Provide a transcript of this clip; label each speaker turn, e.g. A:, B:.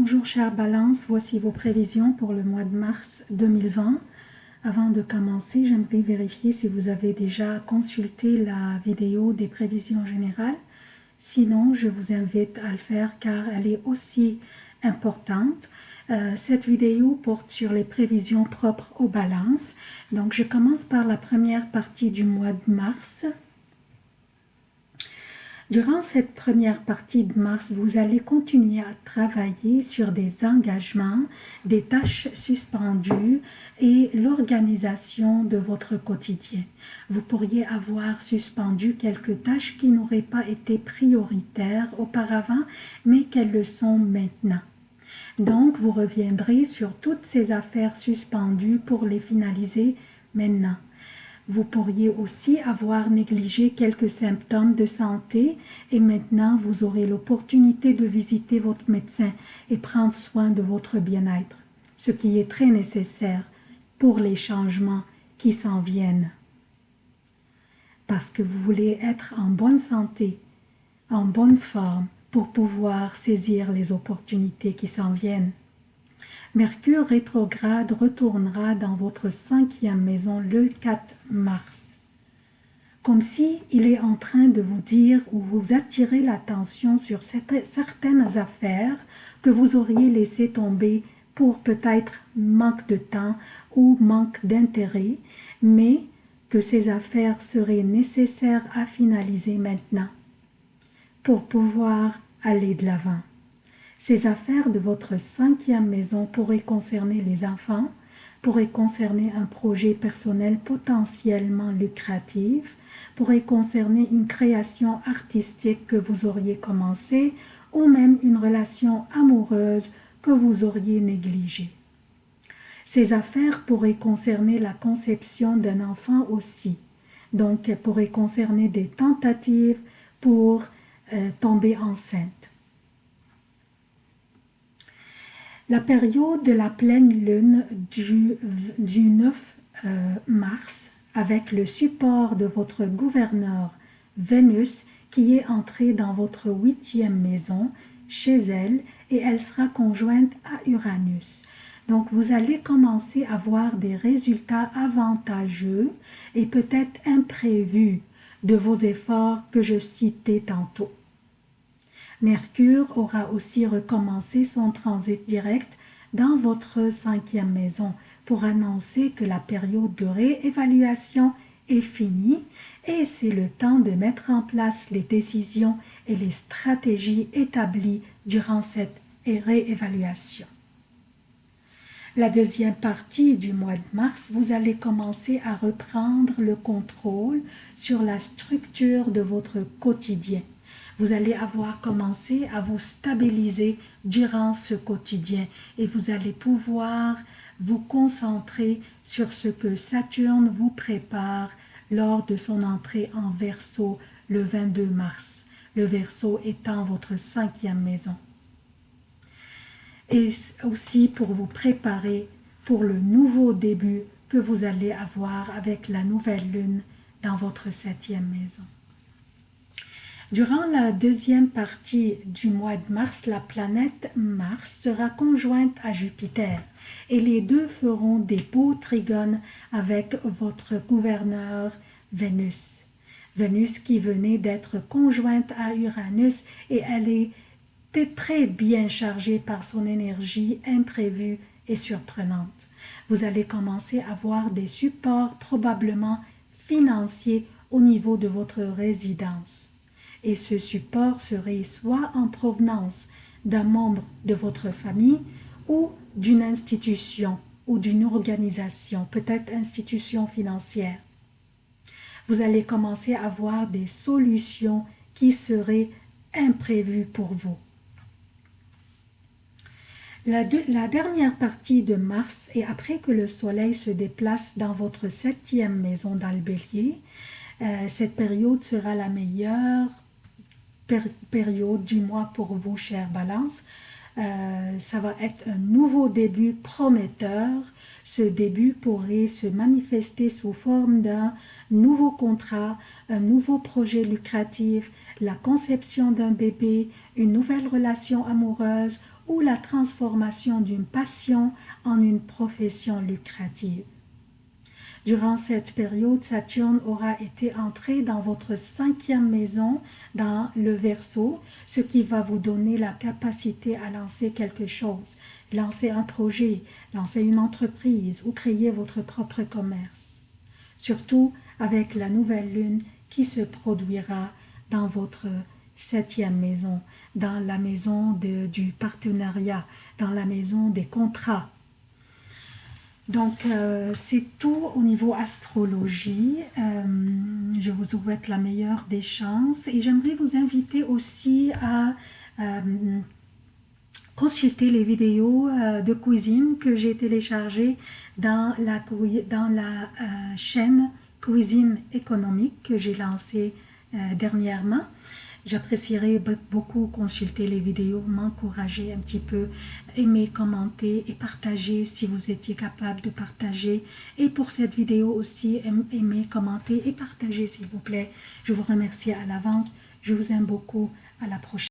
A: Bonjour chère Balance, voici vos prévisions pour le mois de mars 2020. Avant de commencer, j'aimerais vérifier si vous avez déjà consulté la vidéo des prévisions générales. Sinon, je vous invite à le faire car elle est aussi importante. Euh, cette vidéo porte sur les prévisions propres aux balances. Donc, je commence par la première partie du mois de mars. Durant cette première partie de mars, vous allez continuer à travailler sur des engagements, des tâches suspendues et l'organisation de votre quotidien. Vous pourriez avoir suspendu quelques tâches qui n'auraient pas été prioritaires auparavant, mais qu'elles le sont maintenant. Donc, vous reviendrez sur toutes ces affaires suspendues pour les finaliser maintenant. Vous pourriez aussi avoir négligé quelques symptômes de santé et maintenant vous aurez l'opportunité de visiter votre médecin et prendre soin de votre bien-être, ce qui est très nécessaire pour les changements qui s'en viennent. Parce que vous voulez être en bonne santé, en bonne forme pour pouvoir saisir les opportunités qui s'en viennent. Mercure rétrograde retournera dans votre cinquième maison le 4 mars. Comme si il est en train de vous dire ou vous attirer l'attention sur certaines affaires que vous auriez laissé tomber pour peut-être manque de temps ou manque d'intérêt, mais que ces affaires seraient nécessaires à finaliser maintenant pour pouvoir aller de l'avant. Ces affaires de votre cinquième maison pourraient concerner les enfants, pourraient concerner un projet personnel potentiellement lucratif, pourraient concerner une création artistique que vous auriez commencée ou même une relation amoureuse que vous auriez négligée. Ces affaires pourraient concerner la conception d'un enfant aussi, donc pourraient concerner des tentatives pour euh, tomber enceinte. La période de la pleine lune du, 9 euh, mars, avec le support de votre gouverneur Vénus, qui est entrée dans votre huitième maison, chez elle, et elle sera conjointe à Uranus. Donc, vous allez commencer à voir des résultats avantageux et peut-être imprévus de vos efforts que je citais tantôt. Mercure aura aussi recommencé son transit direct dans votre cinquième maison pour annoncer que la période de réévaluation est finie et c'est le temps de mettre en place les décisions et les stratégies établies durant cette réévaluation. La deuxième partie du mois de mars, vous allez commencer à reprendre le contrôle sur la structure de votre quotidien vous allez avoir commencé à vous stabiliser durant ce quotidien et vous allez pouvoir vous concentrer sur ce que Saturne vous prépare lors de son entrée en Verseau le 22 mars, le Verseau étant votre cinquième maison. Et aussi pour vous préparer pour le nouveau début que vous allez avoir avec la nouvelle lune dans votre septième maison. Durant la deuxième partie du mois de mars, la planète Mars sera conjointe à Jupiter et les deux feront des beaux trigones avec votre gouverneur Vénus. Vénus qui venait d'être conjointe à Uranus et elle est très bien chargée par son énergie imprévue et surprenante. Vous allez commencer à voir des supports probablement financiers au niveau de votre résidence et ce support serait soit en provenance d'un membre de votre famille ou d'une institution ou d'une organisation, peut-être institution financière. Vous allez commencer à voir des solutions qui seraient imprévues pour vous. La, dernière partie de mars et après que le soleil se déplace dans votre septième maison dans euh, cette période sera la meilleure période du mois pour vous, chère Balance. Euh, ça va être un nouveau début prometteur. Ce début pourrait se manifester sous forme d'un nouveau contrat, un nouveau projet lucratif, la conception d'un bébé, une nouvelle relation amoureuse ou la transformation d'une passion en une profession lucrative. Durant cette période, Saturne aura été entré dans votre cinquième maison, dans le Verseau, ce qui va vous donner la capacité à lancer quelque chose, lancer un projet, lancer une entreprise ou créer votre propre commerce. Surtout avec la nouvelle lune qui se produira dans votre septième maison, dans la maison du partenariat, dans la maison des contrats, donc, euh, c'est tout au niveau astrologie. Euh, je vous souhaite la meilleure des chances et j'aimerais vous inviter aussi à euh, consulter les vidéos de cuisine que j'ai téléchargées dans la, dans la chaîne Cuisine économique que j'ai lancée dernièrement. J'apprécierais beaucoup consulter les vidéos, m'encourager un petit peu, aimer, commenter et partager si vous étiez capable de partager. Et pour cette vidéo aussi, aimer, commenter et partager s'il vous plaît. Je vous remercie à l'avance. Je vous aime beaucoup. À la prochaine.